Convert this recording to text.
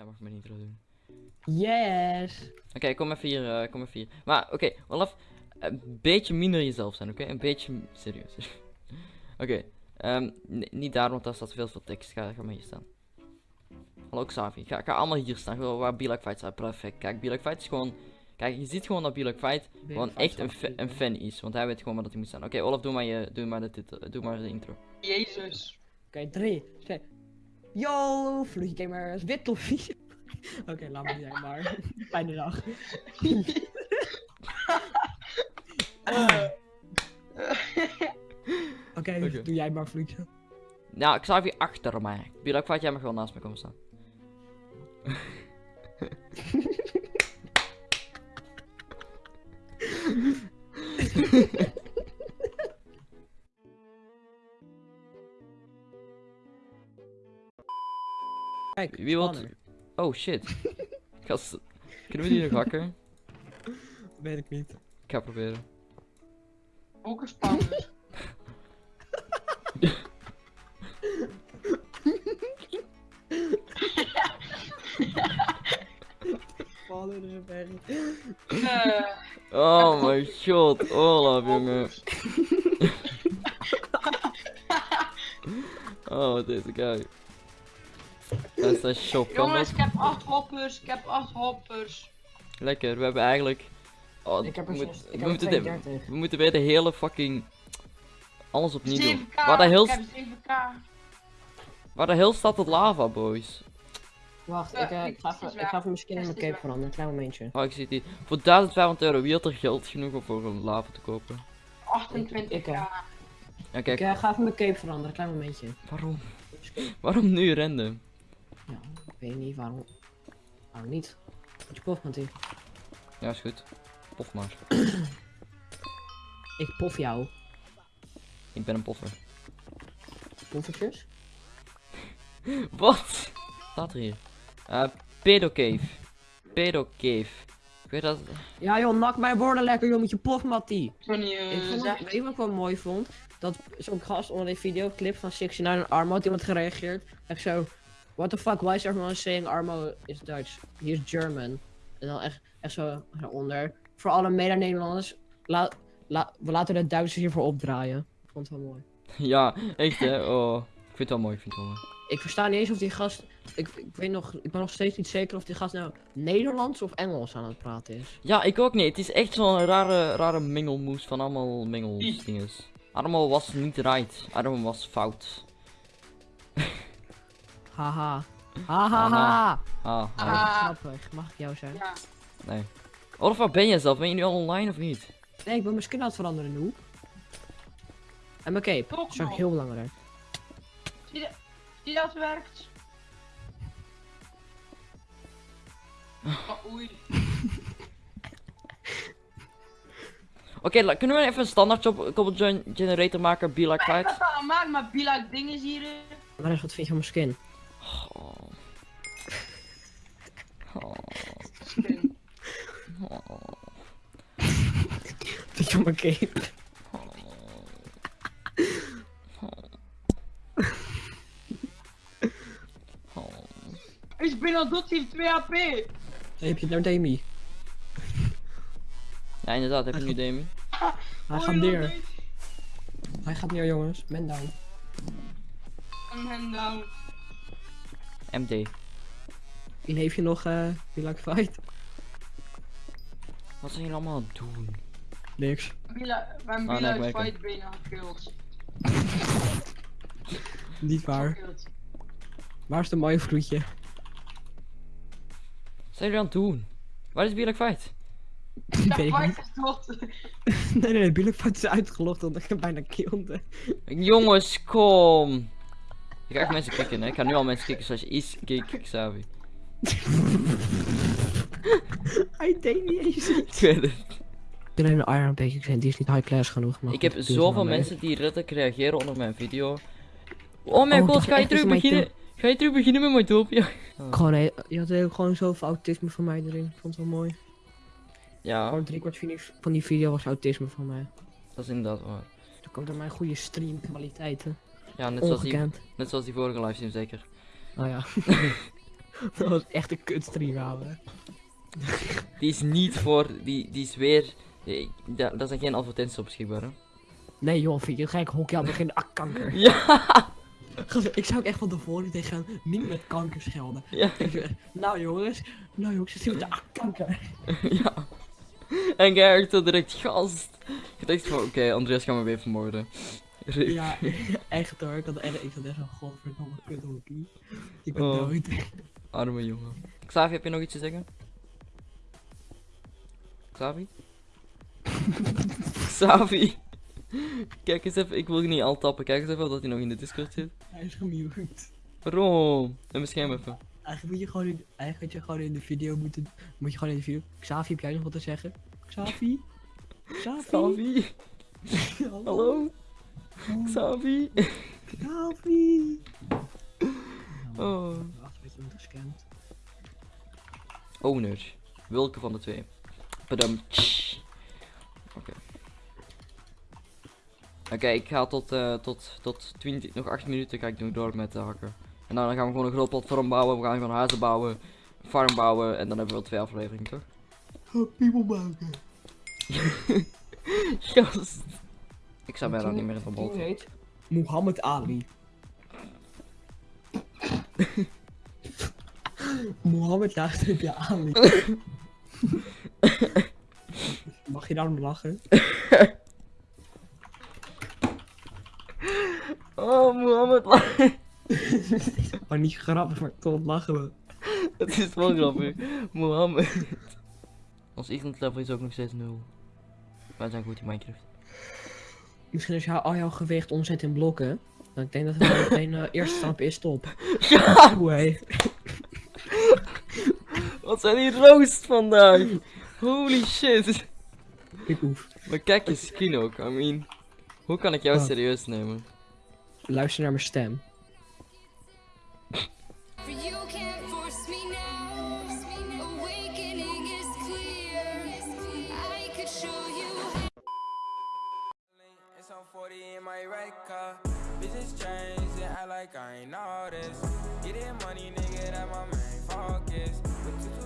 Jij mag mijn intro doen. Yes! Oké, kom even hier, eh, kom even hier. Maar oké, Olaf, een beetje minder jezelf zijn, oké? Een beetje serieus. oké, ehm, niet daar, want daar staat veel veel tekst. Ga, ga maar hier staan. Hallo Xavi, ga, ga allemaal hier staan, gewoon waar Be Like Fight staat. Perfect. Kijk, Be Like Fight is gewoon... Kijk, je ziet gewoon dat Be Like Fight gewoon echt een, fa- een fan is. Want hij weet gewoon waar dat hij moet staan. Oké, Olaf, doe maar, je, doe, maar de titel, doe maar de intro. Jezus. Oké, drie, twee. Yo, vloeie gamers, wit toffie. Oké, laat me zijn maar. Fijne dag. Eh, Oké, doe jij maar vloeitje. Nou, Xavi achter mij. Be Like Fight, jij mag gewoon naast me komen staan. Wie spanner. Oh shit. Gast, kunnen we die nog hakken? Weet ik niet. Ik ga proberen. ook een berg. Eh, Oh my god, Olaf jongen. Oh, wat deze guy. Dat is een shop. Kan jongens, ik heb acht hoppers. Ik heb acht hoppers. Lekker, we hebben eigenlijk... Oh, Ik heb er we, moet- zes- ik we heb er moeten dit- 32. we moeten weer de hele fucking... Alles opnieuw doen. 7k. Waar de heel, Ik heb 7k. waar de heel staat het lava, boys. Wacht, Ja, ik, eh, ik- ik, ga even, ik ga even mijn skin in Het mijn cape veranderen, een klein momentje. Oh, ik zie hier. Voor 1500 euro, wie had er geld genoeg om voor een lava te kopen? 28k. Ik, eh, Ja, Ik kijk, eh, ga even mijn cape veranderen, een klein momentje. waarom? Waarom nu random? Weet niet waarom. Waarom niet? Wat je pof, Mattie. Ja, is goed. Pof maar. Ik pof jou. Ik ben een poffer. Poffertjes? Wat? Staat er hier? Eh, pedocave. Pedocave. Ik weet dat... Ja joh, nak mijn woorden lekker joh met je pof, Mattie. Ik ben niet Ik eh, vond het, zeg. weet je wat ik wel mooi vond? Dat zo'n gast onder die videoclip van 69 en Armo had iemand gereageerd. Echt zo, what the fuck, why is everyone saying Armo is Dutch? He is German. En dan echt, echt zo eronder. Voor alle mede-Nederlanders, la, la, we laten de Duitsers hiervoor opdraaien. Ik vond het wel mooi. Ja, echt hè? Oh. Ik vind het wel mooi, ik vind het wel mooi. Ik versta niet eens of die gast, ik, ik weet nog, ik ben nog steeds niet zeker of die gast nou Nederlands of Engels aan het praten is. Ja, ik ook niet. Het is echt zo'n rare, rare mengelmoes van allemaal mengelsdinges. Allemaal was niet right. Allemaal was fout. Haha. Haha. Ha. Ah, ah. Ah. Grappig, mag ik jou zijn? Ja. Nee. Olaf, waar ben jij zelf? Ben je nu al online of niet? Nee, ik ben mijn skin aan het veranderen nu. En mijn cape. Toch Dat is ook heel belangrijk. Zie je, zie je dat werkt? Oh, oei. Oké, la- kunnen we even een standaard job couple gen- generator maken? Be like gemaakt, maar be like dingen is hier. eh. Maar wat vind je van mijn skin? Vind je van mijn cape? Oh. Is binnen doet hij 2 HP. Dan heb je het nou Demi. Ja, inderdaad, heb je nu Demi? Hij gaat neer. Hij gaat neer jongens. Man down. En hem down. MD. Wie heeft je nog eh Be Like Fight? Wat zijn jullie allemaal aan het doen? Niks. Oh, like merk fight bijna gekillt. Niet waar. Waar is de mooie vloedje? Wat zijn jullie aan het doen? Waar is Be like fight? Ja, fight is dood. Nee, nee, Like Fight is uitgelogd omdat ik hem bijna killde. Jongens, kom! Ik ga echt mensen kicken, hè? Ik ga nu al mensen kicken zoals je is kick, Xavi. Hij deed niet eens Ik weet het. Een Iron die is niet high class genoeg. Maar Ik heb goed, zoveel mensen die letterlijk reageren onder mijn video. Oh mijn Oh, god, dat ga je terug mijn beginnen? Ga je terug beginnen met mijn topje? Gewoon, je had heel, gewoon zoveel autisme van mij erin. Ik vond het wel mooi. Ja, Gewoon driekwart van die, van die video was autisme van mij. dat is inderdaad waar. Dat komt door mijn goede streamkwaliteiten. Ja, net zoals, die, net zoals die vorige livestream zeker. Oh ja. Dat was echt een kutstream, ouwe. Die is niet voor, die, die is weer, da- daar zijn geen advertenties op beschikbaar hè. Nee joh, vind je gek hockey aan begin ah, kanker. Ja, Ik zou ook echt van tevoren tegen gaan, niet met kanker schelden. ja, Ik nou jongens, nou jongens, zit met de ah, kanker. ja. En jij zo direct gast. Je dacht van, oké, Andreas gaat me weer vermoorden. Ja, echt hoor. Ik had echt, ik had echt zo'n godverdomme kut hockey. Ik ben Oh. dood. Arme jongen. Xavi, heb je nog iets te zeggen? Xavi? Xavi? Kijk eens even, ik wil je niet al tappen. Kijk eens even of dat hij nog in de Discord zit. Hij is gemute. Waarom? En bescherm even. Eigenlijk moet je gewoon in, eigenlijk je gewoon in de video moeten, moet je gewoon in de video. Xavi, heb jij nog wat te zeggen? Xavi? Xavi? Xavi? Hallo? Xavi? Xavi? Oh. Wacht, weet je wordt gescand. Owner. Welke van de twee? Badum. Oké, ik ga tot, eh, tot, tot 20, nog 8 minuten ga ik nog door met de hakken. En dan gaan we gewoon een groot platform bouwen, we gaan gewoon huizen bouwen, farm bouwen en dan hebben we wel twee afleveringen toch? People maken. Gast. Ik zou bijna niet meer in de bal. Die heet Muhammad Ali. Mohammed je Ali. Mag je daarom lachen? Oh, Mohammed. la- Maar niet grappig, maar toch lachen we. Het is wel grappig. Mohammed. Ons England level is ook nog steeds 0. Wij zijn goed in Minecraft. Misschien als je al jouw gewicht omzet in blokken. Dan ik denk dat het wel meteen uh, eerste stap is top. Ja! Wat zijn die roost vandaag? Holy shit. Ik hoef. Maar kijk je skin ook, I mean. Hoe kan ik jou serieus nemen? Luister naar mijn stem. Get Getting money, nigga, that my main focus.